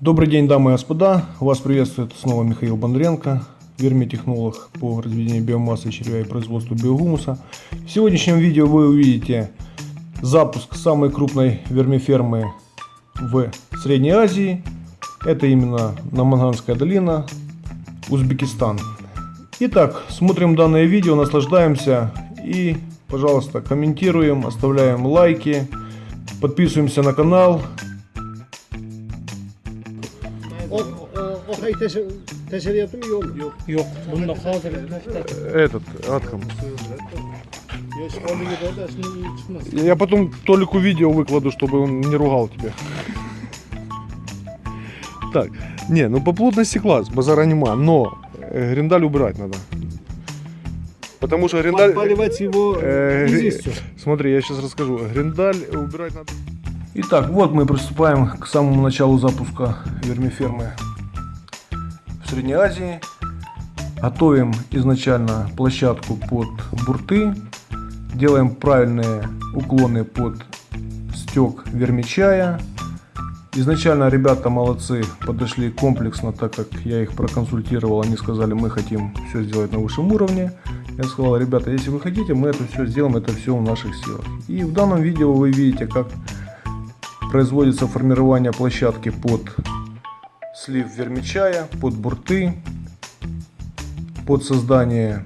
Добрый день, дамы и господа. Вас приветствует снова Михаил Бондренко, вермитехнолог по разведению биомассы червя и производству биогумуса. В сегодняшнем видео вы увидите запуск самой крупной вермифермы в Средней Азии. Это именно Наманганская долина, Узбекистан. Итак, смотрим данное видео, наслаждаемся и, пожалуйста, комментируем, оставляем лайки, подписываемся на канал, этот, Атхам. Я потом Толику видео выкладу, чтобы он не ругал тебя. Так, не, ну по плотности класс, базара нема, но гриндаль убирать надо. Потому что гриндаль... Поливать его э, известью. Смотри, я сейчас расскажу. Гриндаль убирать надо. Итак, вот мы приступаем к самому началу запуска вермифермы в Средней Азии. Готовим изначально площадку под бурты. Делаем правильные уклоны под стек вермичая. Изначально ребята молодцы, подошли комплексно, так как я их проконсультировал. Они сказали, мы хотим все сделать на высшем уровне. Я сказал, ребята, если вы хотите, мы это все сделаем, это все в наших силах. И в данном видео вы видите, как производится формирование площадки под слив вермичая, под бурты, под создание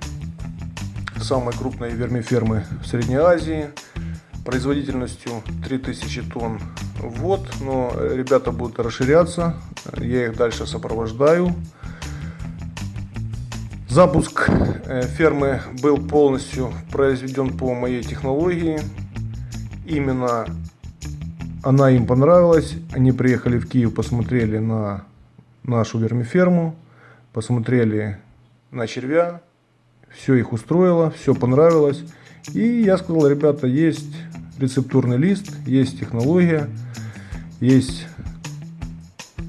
самой крупной вермифермы в Средней Азии производительностью 3000 тонн в год, но ребята будут расширяться, я их дальше сопровождаю. Запуск э, фермы был полностью произведен по моей технологии. Именно она им понравилась. Они приехали в Киев, посмотрели на нашу вермиферму, посмотрели на червя. Все их устроило, все понравилось. И я сказал, ребята, есть рецептурный лист, есть технология, есть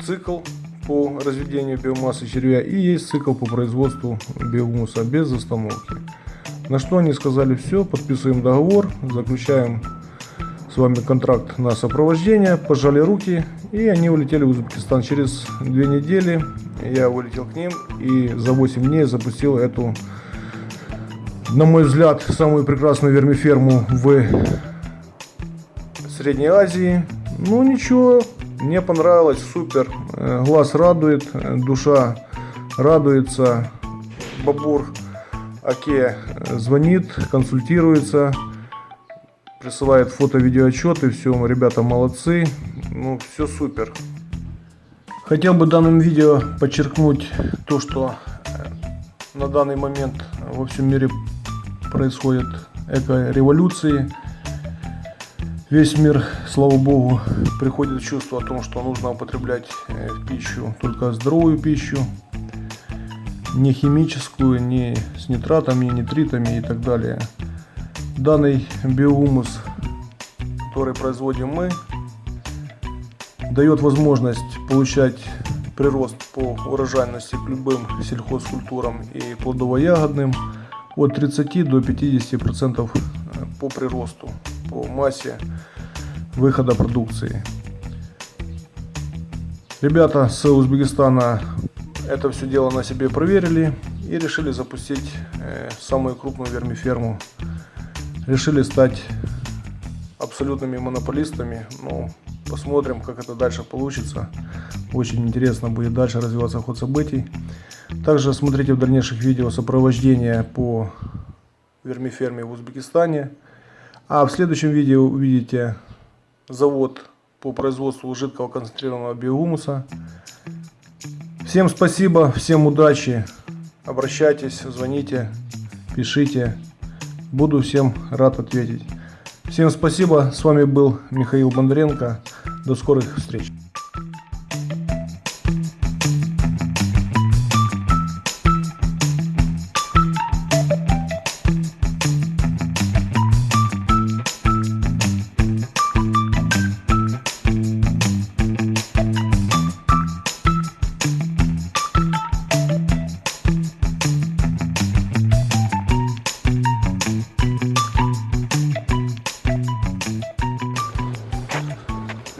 цикл по разведению биомассы червя и есть цикл по производству биогумуса без остановки. На что они сказали, все, подписываем договор, заключаем с вами контракт на сопровождение, пожали руки, и они улетели в Узбекистан. Через две недели я вылетел к ним и за 8 дней запустил эту, на мой взгляд, самую прекрасную вермиферму в Средней Азии. Ну ничего, мне понравилось, супер, Э, глаз радует, э, душа радуется, Бабур Аке э, звонит, консультируется, присылает фото-видеоотчеты, все, ребята молодцы, ну все супер. Хотел бы данным видео подчеркнуть то, что на данный момент во всем мире происходят эко-революции. Весь мир, слава богу, приходит в чувство о том, что нужно употреблять э, в пищу только здоровую пищу, не химическую, не с нитратами, нитритами и так далее. Данный биогумус, который производим мы, дает возможность получать прирост по урожайности к любым сельхозкультурам и плодово-ягодным от 30 до 50 процентов э, по приросту, по массе выхода продукции. Ребята с Узбекистана это все дело на себе проверили и решили запустить э, самую крупную вермиферму решили стать абсолютными монополистами. Ну, посмотрим, как это дальше получится. Очень интересно будет дальше развиваться ход событий. Также смотрите в дальнейших видео сопровождение по вермиферме в Узбекистане. А в следующем видео увидите завод по производству жидкого концентрированного биогумуса. Всем спасибо, всем удачи. Обращайтесь, звоните, пишите. Буду всем рад ответить. Всем спасибо. С вами был Михаил Бондаренко. До скорых встреч.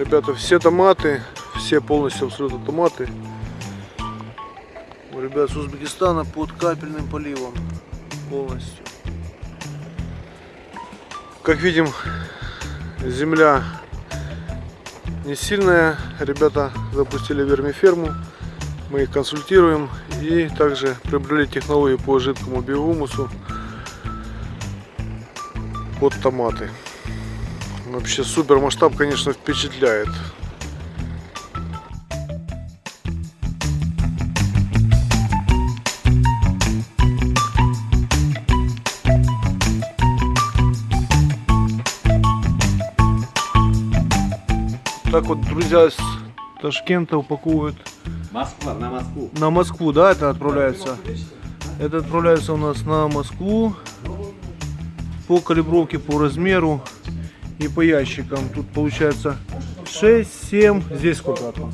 Ребята, все томаты, все полностью абсолютно томаты. У ребят с Узбекистана под капельным поливом. Полностью. Как видим, земля не сильная. Ребята запустили вермиферму. Мы их консультируем и также приобрели технологию по жидкому биогумусу под томаты. Вообще супер масштаб, конечно, впечатляет. Так вот, друзья с Ташкента упаковывают Москва, на Москву. на Москву, да, это отправляется? Это отправляется у нас на Москву по калибровке, по размеру и по ящикам. Тут получается 6, 7, здесь сколько? Атом?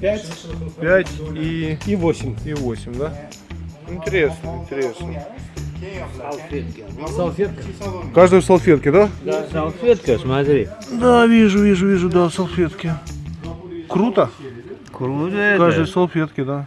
5 5 и, и 8. и 8, да? Интересно, интересно. Салфетка. Каждый в салфетке, да? Да, салфетка, смотри. Да, вижу, вижу, вижу, да, салфетки. Круто. Круто Каждый в салфетке, да.